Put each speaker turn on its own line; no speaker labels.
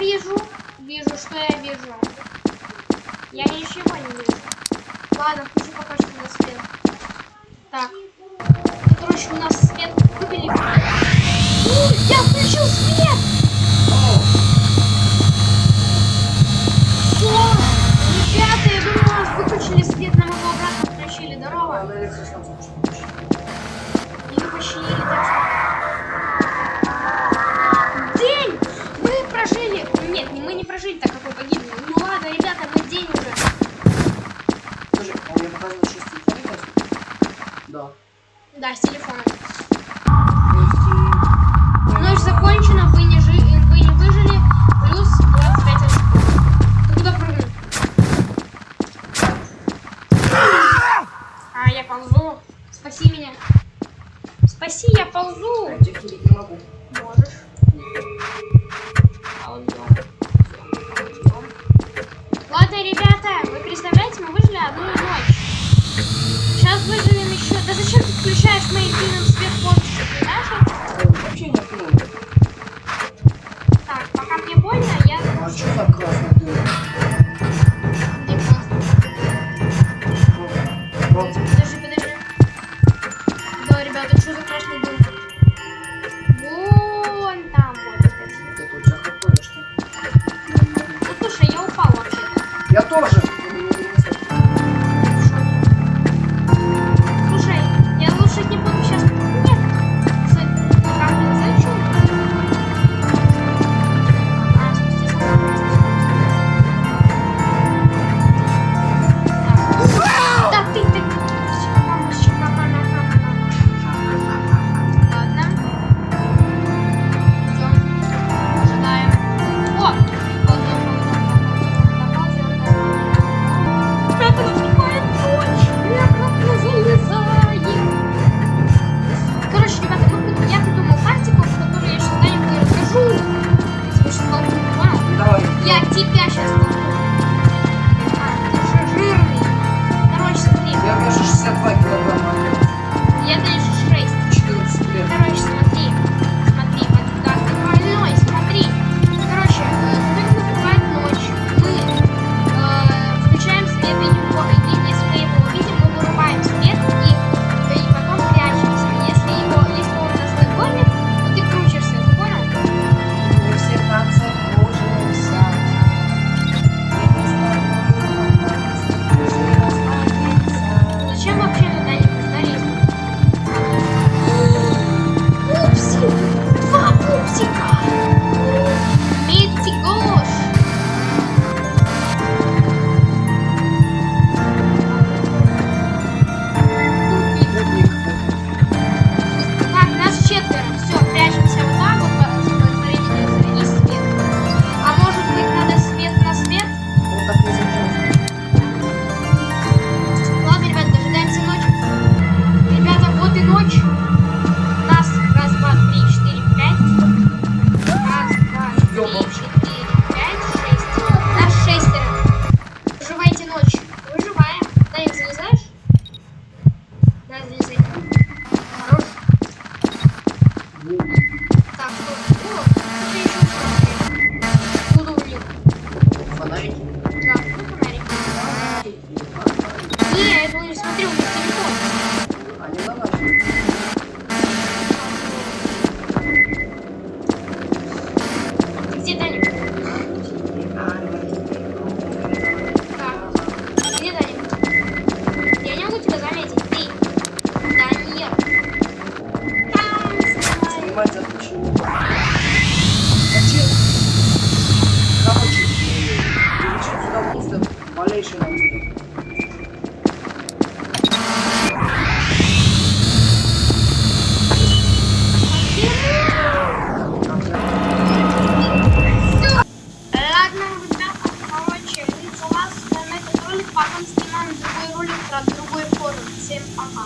вижу? Вижу, что я вижу. Я ничего не вижу. Ладно,
включу пока что
на свет. Так. Короче, у нас свет не прожить так какой он. Ну ладно, ребята, мы день уже.
Слушай, а у меня показывает 6? Да.
Да, с
телефона.
Ночь закончена, вы не, жи... выжили, плюс 25 очков. Ну, куда прыгнул? А, я ползу. Спаси меня. Спаси, я ползу.
Я не могу.
Можешь.
а что так
классно. Подожди. Да, ребята, что за красный дым? Вон там вот,
кстати. Ты тут захопаешь, что?
Ну, слушай, я вообще.
Я тоже.
yaşıyorlar.